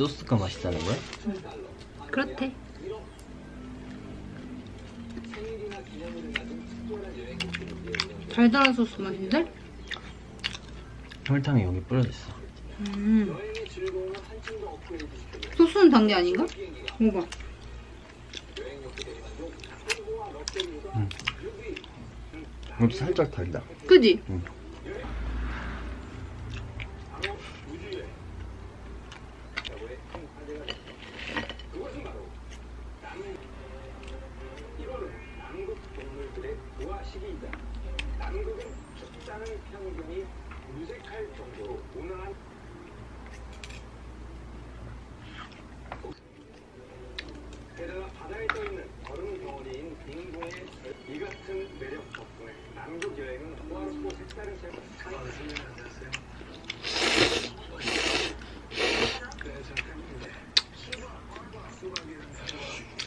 소스가 맛있다는 거야? 그렇대. 달달한 소스 맛인데? 설탕이 여기 뿌려졌어. 음. 소스는 단 게 아닌가? 먹어봐. 이것도 살짝 달다. 그지? 응. すいません。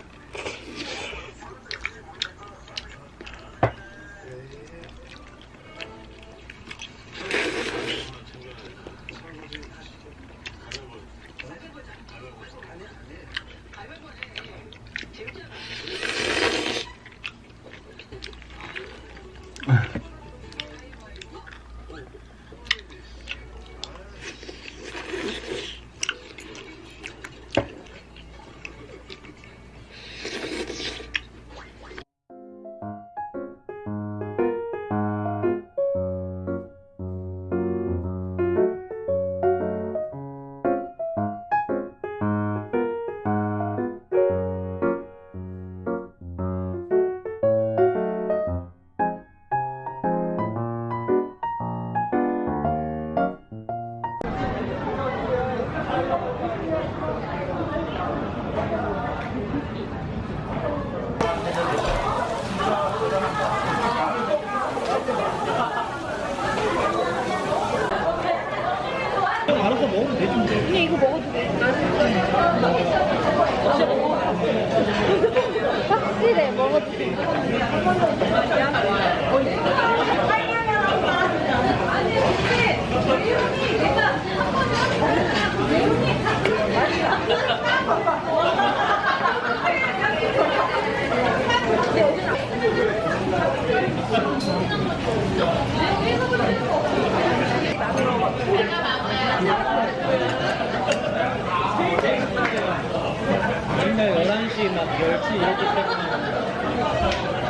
9시, 막 멸치 이렇게 생각하는 거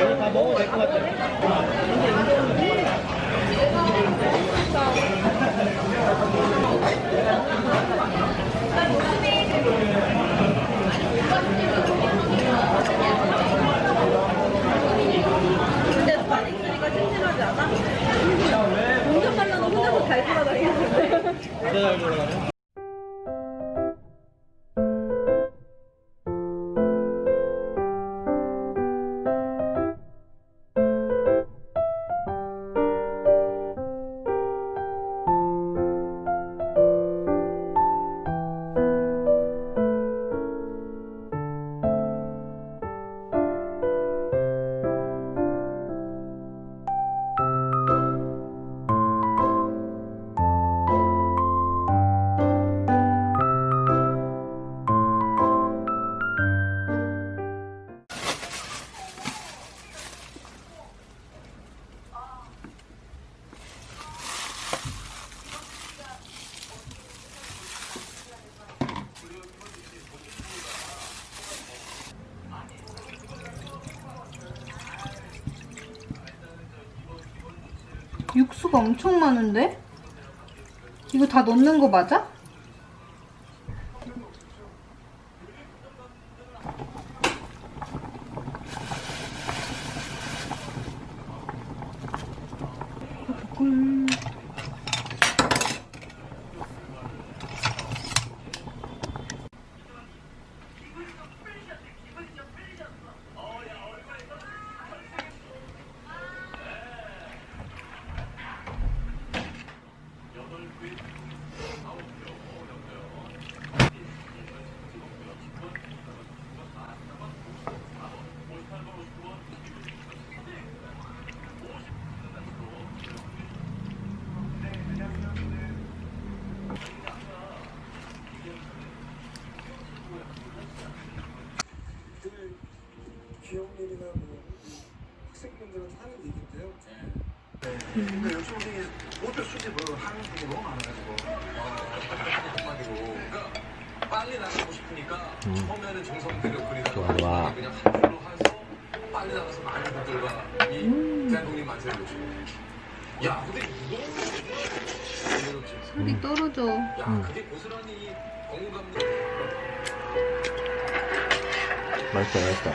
여기 다 먹어도 될 것 같아 잘 돌아가네. 육수가 엄청 많은데? 이거 다 넣는 거 맞아? 편집을 하는 분이 너무 많아가지고. 한마디로 그러니까 빨리 나가고 싶으니까 처음에는 정성 들여 그리다가 좋아, 마지막에 좋아. 그냥 한 줄로 해서 빨리 나가서 많은 분들과 이 대한독립 만세를 보시고 야 근데 이거 어렵지. 소리 떨어져. 야 그게 고스란히 공감대 맛있다, 맛있다.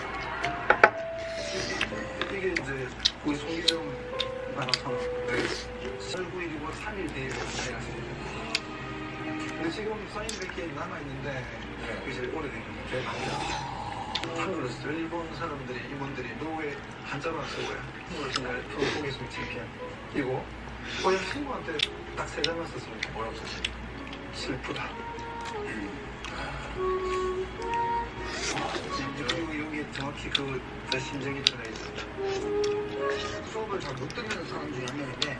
이게 이제 우리 송기정 근데 지금 사인 100개 남아있는데 그게 제일 오래된 거죠. 제일 많이 남았어요. 한글로 써요. 일본 사람들이, 이분들이 노예 한자로 안 쓰고요. 한글로 정말 보겠습니다. 창피한. 이거 고향 친구한테 딱 세 장만 썼습니다. 뭐라고 썼어요? 슬프다. 여기, 여기 정확히 그, 그 심정이 들어가 있습니다. 수업을 잘 못 듣는 사람 중에 한 명인데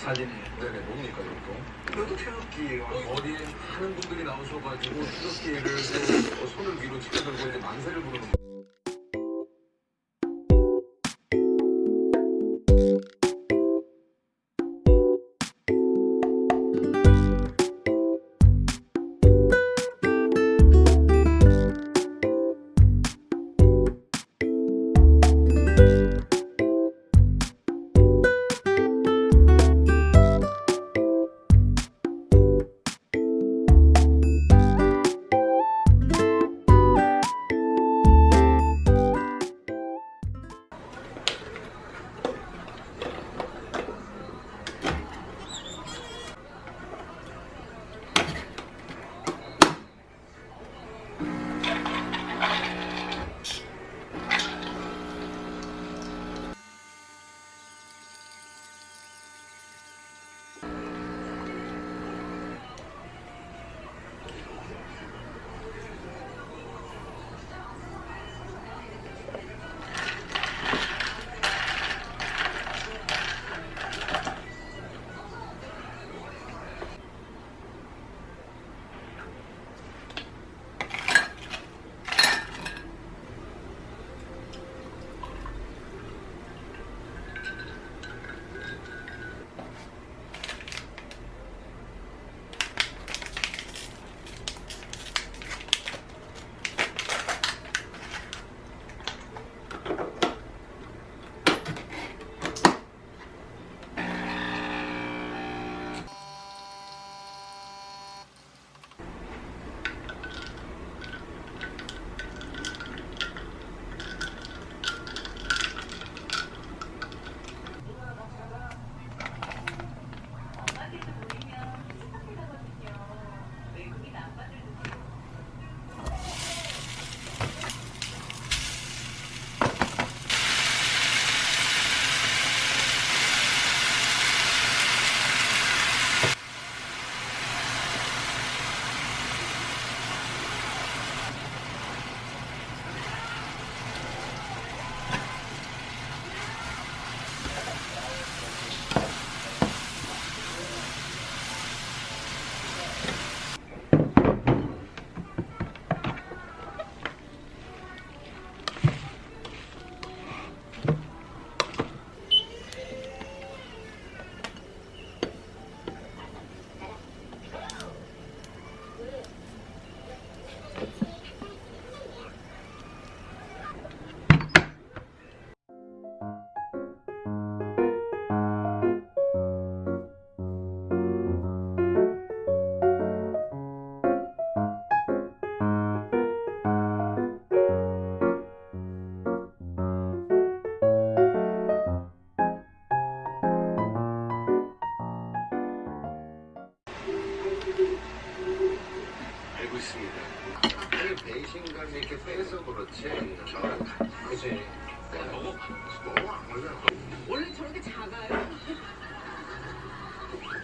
사진이에요. 네네, 뭡니까, 이것도? 이것도 태극기 어디에 하는 분들이 나오셔가지고 태극기를 또 손을 위로 지켜들고 이제 만세를 부르는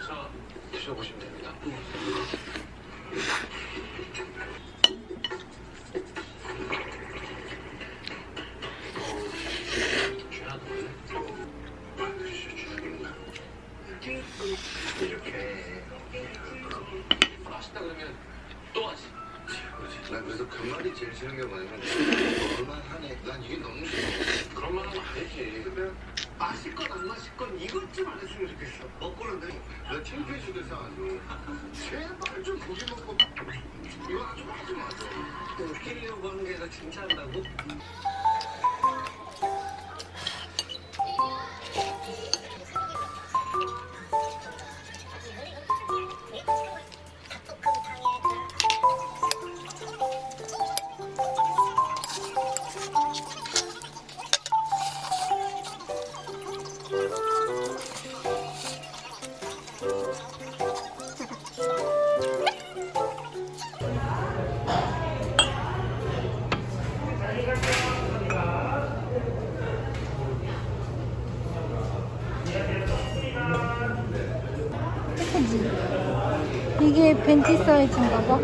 자 드셔보시면 됩니다. 이렇게 맛있다 그러면 또 하지. 그렇지. 난 그래서 그 말이 제일 싫은 게 뭐냐면 얼마나 하네. 난 이게 너무 싫어. 그런 말 하면 안 되지. 그러면 마실 건 안 마실 건 이것 좀 안 했으면 좋겠어. 먹고는 내 창피해 죽겠어 아주. 제발 좀 고기 먹고 이거 아주 하지 마. 웃기려고 하는 게 아니라 진짜 한다고? 이게 벤티 사이즈인가 봐.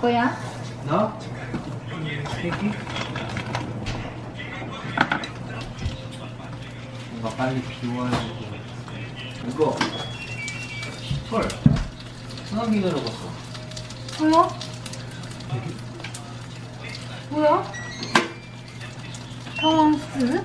거야? 나? 세기? 뭔가 빨리 비워야 되고 이거 털 수납이 들어갔어 뭐야? 뭐야? 평왕스?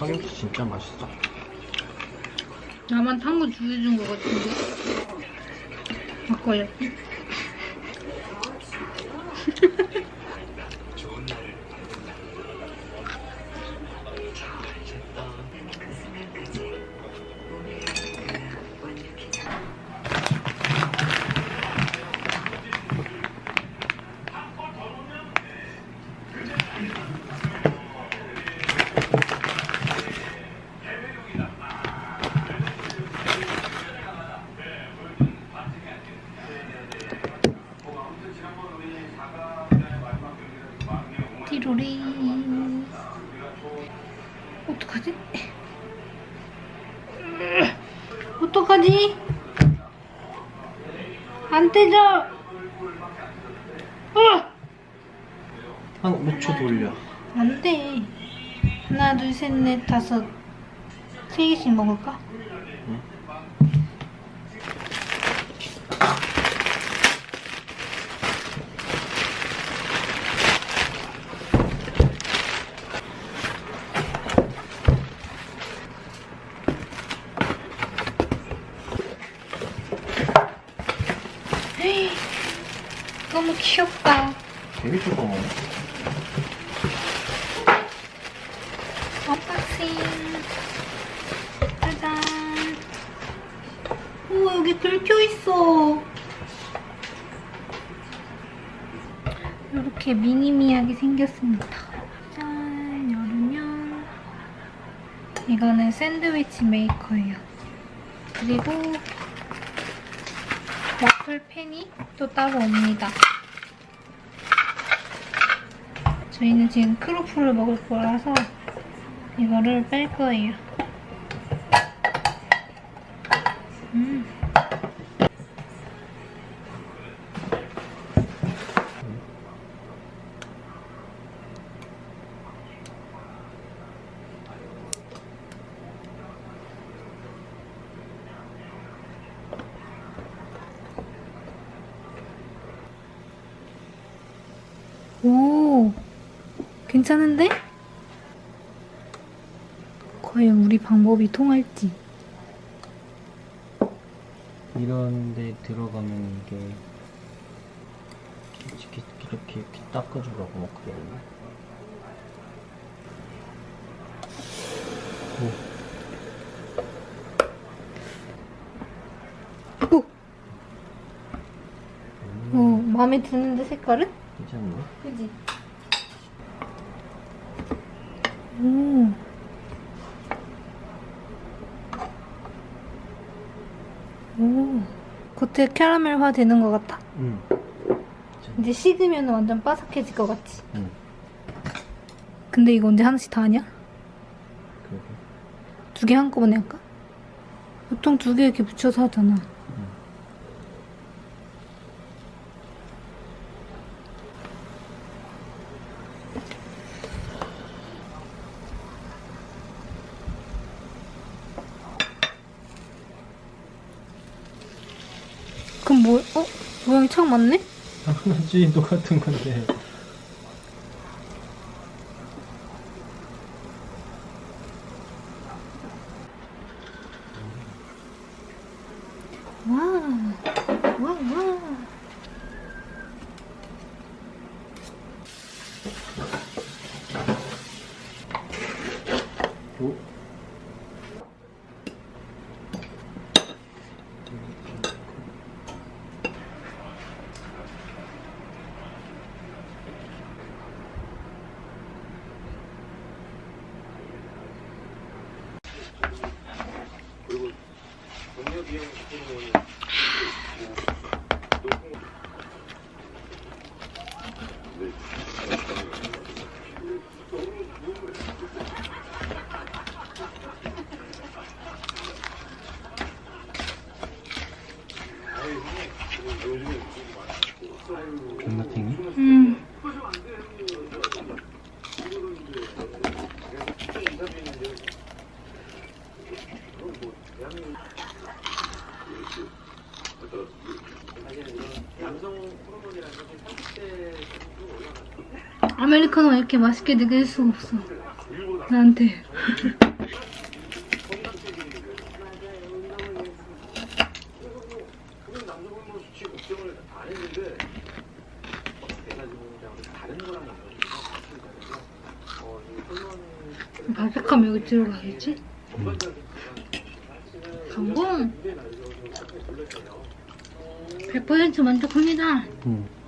삼김치 진짜 맛있어. 나만 탄거 주워준 거 같은데? 바꿔야 지. 띠로리. 어떡하지? 어떡하지? 안 떼져! 어! 한 5초 돌려. 안 돼. 하나, 둘, 셋, 넷, 다섯. 세 개씩 먹을까? 헤이, 너무 귀엽다. 되게 조그마해. unboxing 짜잔 오 여기 들켜 있어 이렇게 미니미하게 생겼습니다. 짠, 열으면 이거는 샌드위치 메이커예요. 그리고 와플 팬이 또 따로 옵니다. 저희는 지금 크로플을 먹을 거라서 이거를 뺄 거예요. 음. 오, 괜찮은데? 과연 우리 방법이 통할지. 이런 데 들어가면 이게 이렇게 이렇게, 이렇게 닦아주라고 막 그러네. 오! 오, 마음에 드는데 색깔은? 괜찮네. 그지? 오. 오. 겉에 캐러멜화 되는 것 같아. 응. 이제 식으면 완전 바삭해질 것 같지. 응. 근데 이거 언제 하나씩 다 하냐? 두 개 한꺼번에 할까? 보통 두 개 이렇게 붙여서 하잖아. 그럼 뭐, 어? 모양이 참 맞네? 당연하지 똑같은 건데. 와, 와, 와. 아메리카노 이렇게 맛있게 느낄 수가 없어. 나한테. 바삭함 여기 들어가겠지? 성공! 100% 만족합니다. 응.